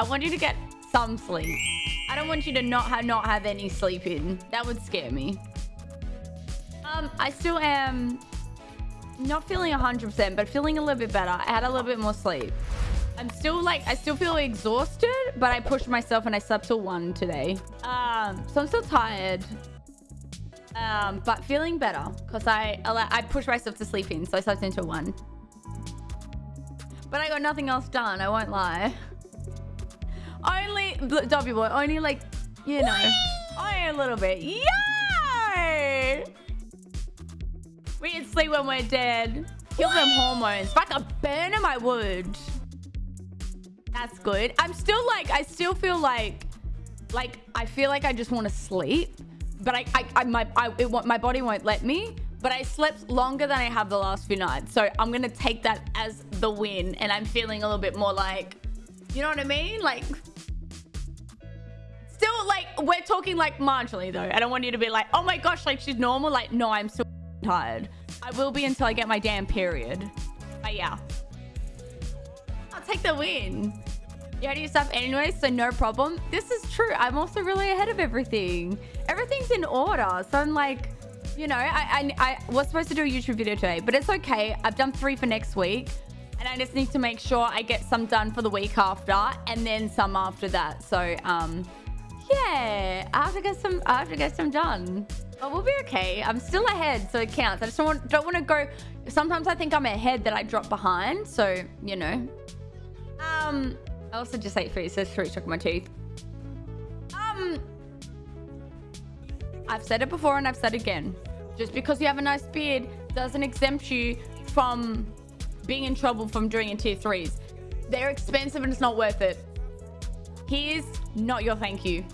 I want you to get some sleep. I don't want you to not have not have any sleep in. That would scare me. Um, I still am not feeling 100%, but feeling a little bit better. I had a little bit more sleep. I'm still like, I still feel exhausted, but I pushed myself and I slept till 1 today. Um, so I'm still tired. Um, but feeling better because I, I pushed myself to sleep in, so I slept until 1. But I got nothing else done, I won't lie. Only, W boy, only like, you know, only a little bit. Yay! We can sleep when we're dead. Kill them hormones. I could burn them, I would. That's good. I'm still like, I still feel like, like, I feel like I just want to sleep. But I, I, I my, I, it, my body won't let me. But I slept longer than I have the last few nights. So I'm going to take that as the win. And I'm feeling a little bit more like, you know what I mean? Like, we're talking like marginally though. I don't want you to be like, oh my gosh, like she's normal. Like, no, I'm still tired. I will be until I get my damn period. But yeah. I'll take the win. You had your stuff anyway, so no problem. This is true. I'm also really ahead of everything. Everything's in order. So I'm like, you know, I, I, I was supposed to do a YouTube video today, but it's okay. I've done three for next week. And I just need to make sure I get some done for the week after and then some after that. So, um, yeah, I have to get some, I have to get some done. But we'll be okay. I'm still ahead, so it counts. I just don't want, don't want to go. Sometimes I think I'm ahead that I drop behind. So, you know. Um, I also just ate food. So fruit stuck in my teeth. Um, I've said it before and I've said it again. Just because you have a nice beard doesn't exempt you from being in trouble from doing in tier threes. They're expensive and it's not worth it. Here's not your thank you.